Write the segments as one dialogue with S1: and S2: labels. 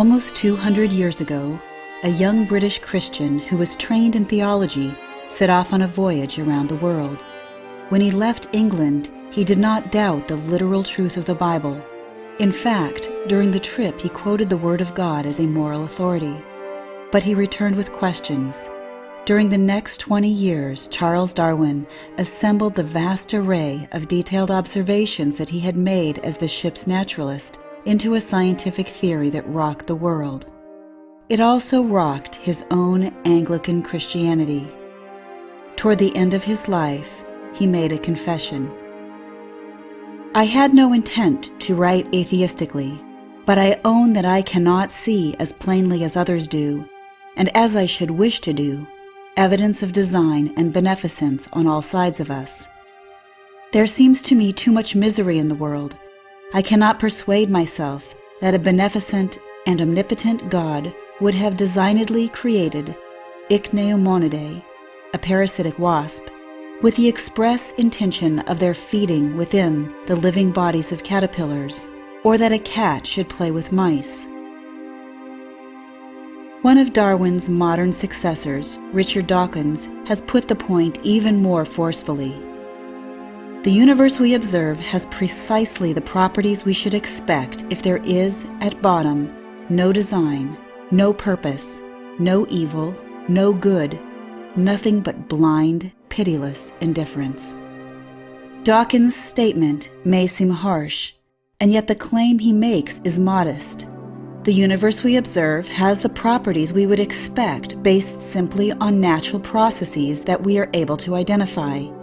S1: Almost 200 years ago, a young British Christian who was trained in theology set off on a voyage around the world. When he left England, he did not doubt the literal truth of the Bible. In fact, during the trip, he quoted the Word of God as a moral authority. But he returned with questions. During the next 20 years, Charles Darwin assembled the vast array of detailed observations that he had made as the ship's naturalist into a scientific theory that rocked the world. It also rocked his own Anglican Christianity. Toward the end of his life, he made a confession. I had no intent to write atheistically, but I own that I cannot see as plainly as others do, and as I should wish to do, evidence of design and beneficence on all sides of us. There seems to me too much misery in the world, I cannot persuade myself that a beneficent and omnipotent God would have designedly created Ichneumonidae, a parasitic wasp, with the express intention of their feeding within the living bodies of caterpillars, or that a cat should play with mice. One of Darwin's modern successors, Richard Dawkins, has put the point even more forcefully. The universe we observe has precisely the properties we should expect if there is, at bottom, no design, no purpose, no evil, no good, nothing but blind, pitiless indifference. Dawkins' statement may seem harsh, and yet the claim he makes is modest. The universe we observe has the properties we would expect based simply on natural processes that we are able to identify.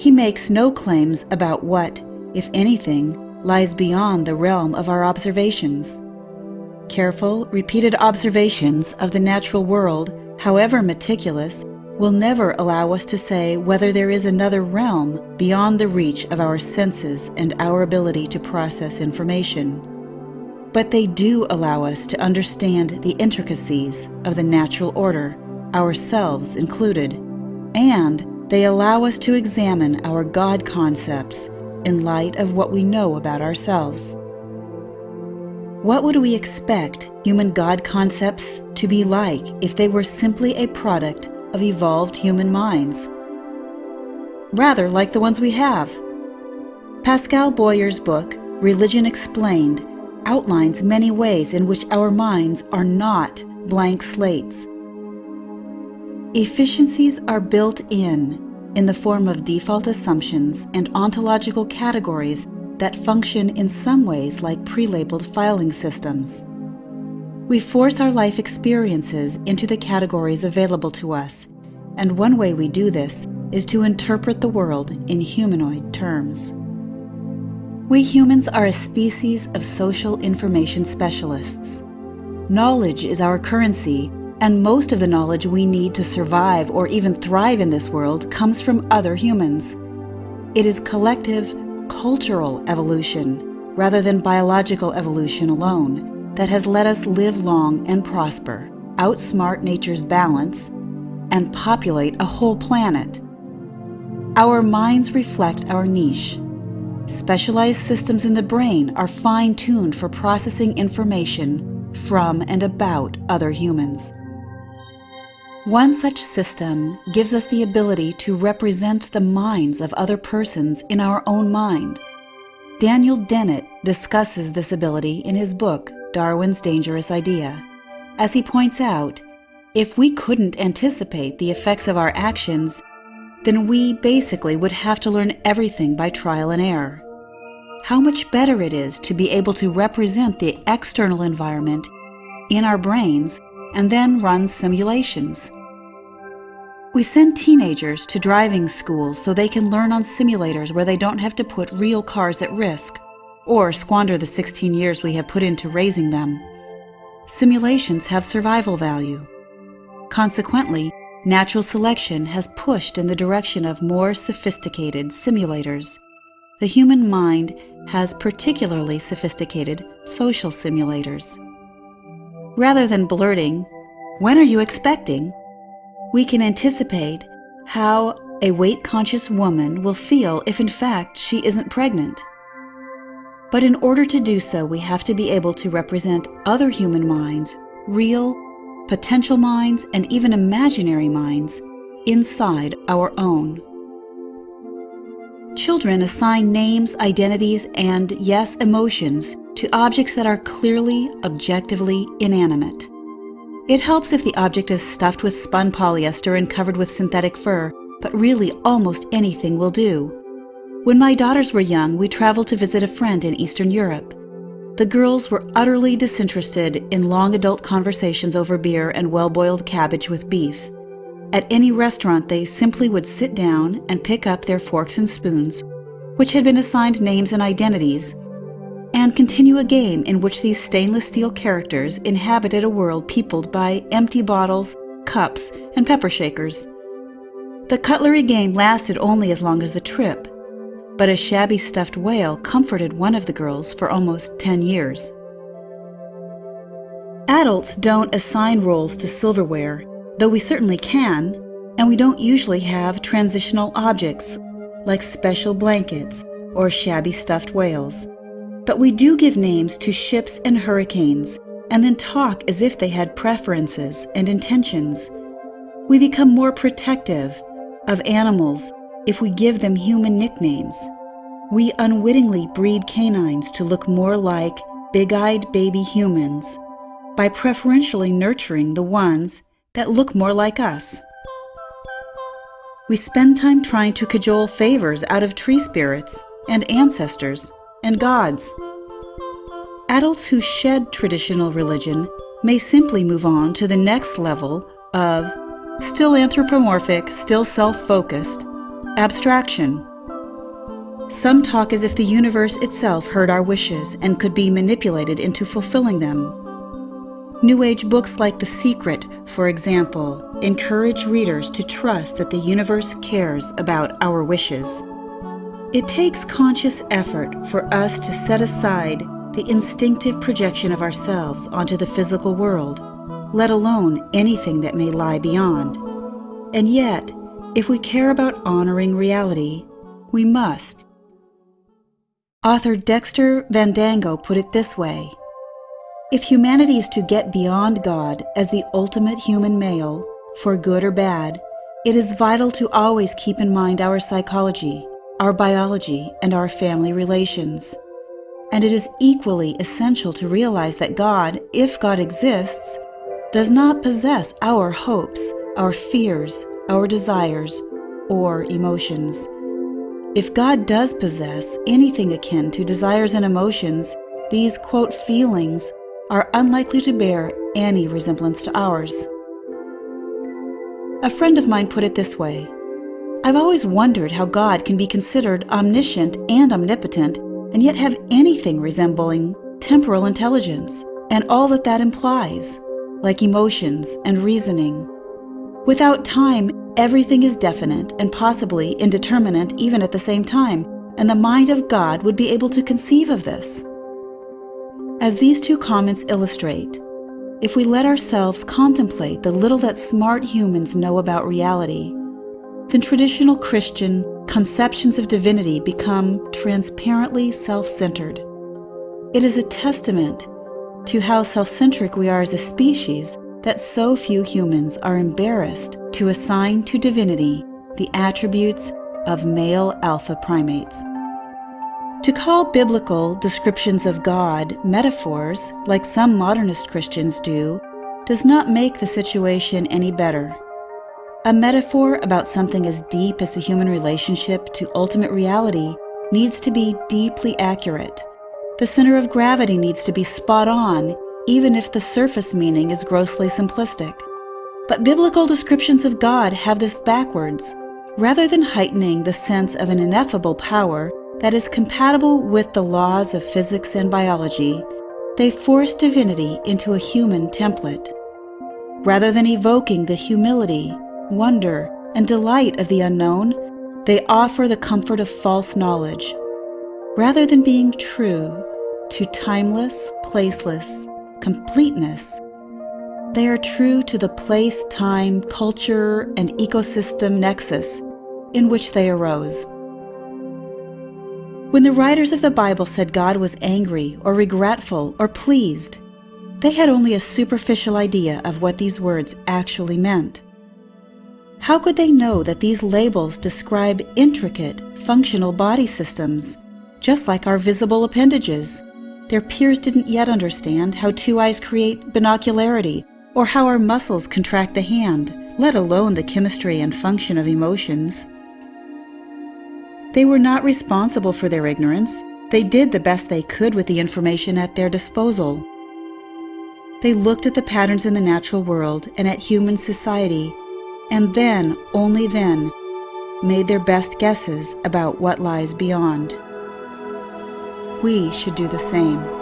S1: He makes no claims about what, if anything, lies beyond the realm of our observations. Careful, repeated observations of the natural world, however meticulous, will never allow us to say whether there is another realm beyond the reach of our senses and our ability to process information. But they do allow us to understand the intricacies of the natural order, ourselves included, and they allow us to examine our God concepts in light of what we know about ourselves. What would we expect human God concepts to be like if they were simply a product of evolved human minds? Rather like the ones we have. Pascal Boyer's book, Religion Explained, outlines many ways in which our minds are not blank slates Efficiencies are built in, in the form of default assumptions and ontological categories that function in some ways like pre-labeled filing systems. We force our life experiences into the categories available to us, and one way we do this is to interpret the world in humanoid terms. We humans are a species of social information specialists. Knowledge is our currency and most of the knowledge we need to survive or even thrive in this world comes from other humans. It is collective, cultural evolution, rather than biological evolution alone, that has let us live long and prosper, outsmart nature's balance, and populate a whole planet. Our minds reflect our niche. Specialized systems in the brain are fine-tuned for processing information from and about other humans. One such system gives us the ability to represent the minds of other persons in our own mind. Daniel Dennett discusses this ability in his book, Darwin's Dangerous Idea. As he points out, if we couldn't anticipate the effects of our actions, then we basically would have to learn everything by trial and error. How much better it is to be able to represent the external environment in our brains and then run simulations. We send teenagers to driving schools so they can learn on simulators where they don't have to put real cars at risk or squander the 16 years we have put into raising them. Simulations have survival value. Consequently, natural selection has pushed in the direction of more sophisticated simulators. The human mind has particularly sophisticated social simulators. Rather than blurting, When are you expecting? we can anticipate how a weight conscious woman will feel if in fact she isn't pregnant. But in order to do so, we have to be able to represent other human minds, real, potential minds, and even imaginary minds, inside our own. Children assign names, identities, and, yes, emotions to objects that are clearly, objectively inanimate. It helps if the object is stuffed with spun polyester and covered with synthetic fur, but really almost anything will do. When my daughters were young, we traveled to visit a friend in Eastern Europe. The girls were utterly disinterested in long adult conversations over beer and well boiled cabbage with beef. At any restaurant, they simply would sit down and pick up their forks and spoons, which had been assigned names and identities, and continue a game in which these stainless steel characters inhabited a world peopled by empty bottles, cups, and pepper shakers. The cutlery game lasted only as long as the trip, but a shabby stuffed whale comforted one of the girls for almost 10 years. Adults don't assign roles to silverware, though we certainly can, and we don't usually have transitional objects like special blankets or shabby stuffed whales. But we do give names to ships and hurricanes, and then talk as if they had preferences and intentions. We become more protective of animals if we give them human nicknames. We unwittingly breed canines to look more like big eyed baby humans by preferentially nurturing the ones that look more like us. We spend time trying to cajole favors out of tree spirits and ancestors and gods. Adults who shed traditional religion may simply move on to the next level of still anthropomorphic, still self focused abstraction. Some talk as if the universe itself heard our wishes and could be manipulated into fulfilling them. New Age books like The Secret, for example, encourage readers to trust that the universe cares about our wishes. It takes conscious effort for us to set aside the instinctive projection of ourselves onto the physical world, let alone anything that may lie beyond. And yet, if we care about honoring reality, we must. Author Dexter Vandango put it this way If humanity is to get beyond God as the ultimate human male, for good or bad, it is vital to always keep in mind our psychology, our biology, and our family relations. And it is equally essential to realize that God, if God exists, does not possess our hopes, our fears, our desires, or emotions. If God does possess anything akin to desires and emotions, these, quote, feelings are unlikely to bear any resemblance to ours. A friend of mine put it this way I've always wondered how God can be considered omniscient and omnipotent and yet have anything resembling temporal intelligence and all that that implies, like emotions and reasoning. Without time, everything is definite and possibly indeterminate even at the same time, and the mind of God would be able to conceive of this. As these two comments illustrate, if we let ourselves contemplate the little that smart humans know about reality, then traditional Christian conceptions of divinity become transparently self centered. It is a testament to how self centric we are as a species that so few humans are embarrassed to assign to divinity the attributes of male alpha primates. To call biblical descriptions of God metaphors, like some modernist Christians do, does not make the situation any better. A metaphor about something as deep as the human relationship to ultimate reality needs to be deeply accurate. The center of gravity needs to be spot on even if the surface meaning is grossly simplistic. But biblical descriptions of God have this backwards. Rather than heightening the sense of an ineffable power that is compatible with the laws of physics and biology, they force divinity into a human template. Rather than evoking the humility, wonder, and delight of the unknown, they offer the comfort of false knowledge. Rather than being true to timeless, placeless, completeness, they are true to the place, time, culture, and ecosystem nexus in which they arose. When the writers of the Bible said God was angry or regretful or pleased, they had only a superficial idea of what these words actually meant. How could they know that these labels describe intricate, functional body systems, just like our visible appendages? Their peers didn't yet understand how two eyes create binocularity or how our muscles contract the hand, let alone the chemistry and function of emotions. They were not responsible for their ignorance. They did the best they could with the information at their disposal. They looked at the patterns in the natural world and at human society, and then, only then, made their best guesses about what lies beyond. We should do the same.